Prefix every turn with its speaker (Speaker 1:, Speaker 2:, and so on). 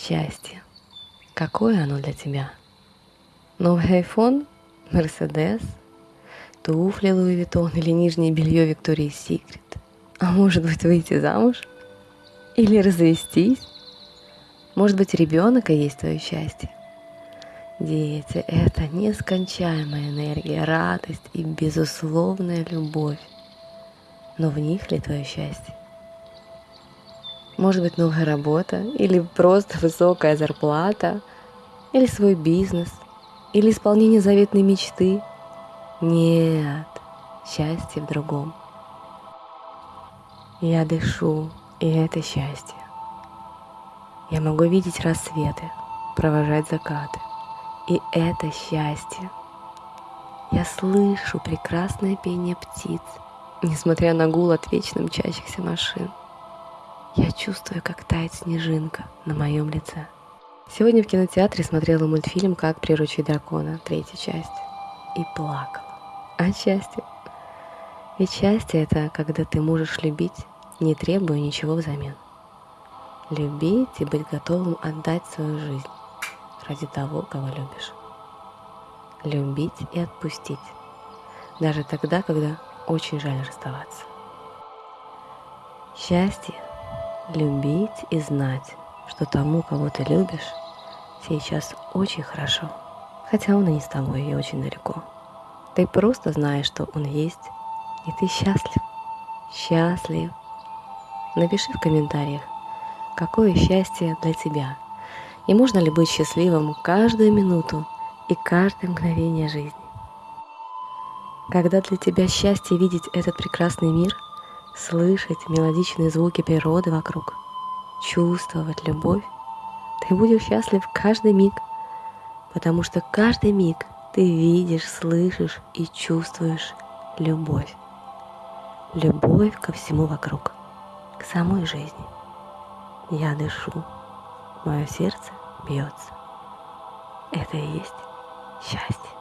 Speaker 1: Счастье. Какое оно для тебя? Новый iPhone? Мерседес? Туфли Луи Виттон или нижнее белье Виктории Секрет? А может быть выйти замуж? Или развестись? Может быть ребенок и есть твое счастье? Дети – это нескончаемая энергия, радость и безусловная любовь. Но в них ли твое счастье? Может быть, новая работа, или просто высокая зарплата, или свой бизнес, или исполнение заветной мечты. Нет, счастье в другом. Я дышу, и это счастье. Я могу видеть рассветы, провожать закаты. И это счастье. Я слышу прекрасное пение птиц, несмотря на гул от вечно мчащихся машин. Я чувствую, как тает снежинка на моем лице. Сегодня в кинотеатре смотрела мультфильм «Как приручить дракона», третья часть, и плакала. От счастья. Ведь счастье – это когда ты можешь любить, не требуя ничего взамен. Любить и быть готовым отдать свою жизнь ради того, кого любишь. Любить и отпустить, даже тогда, когда очень жаль расставаться. Счастье – любить и знать, что тому, кого ты любишь, сейчас очень хорошо. Хотя он и не с тобой, и очень далеко. Ты просто знаешь, что он есть, и ты счастлив. Счастлив. Напиши в комментариях, какое счастье для тебя. И можно ли быть счастливым каждую минуту и каждое мгновение жизни. Когда для тебя счастье видеть этот прекрасный мир – слышать мелодичные звуки природы вокруг, чувствовать любовь, ты будешь счастлив каждый миг, потому что каждый миг ты видишь, слышишь и чувствуешь любовь. Любовь ко всему вокруг, к самой жизни. Я дышу, мое сердце бьется. Это и есть счастье.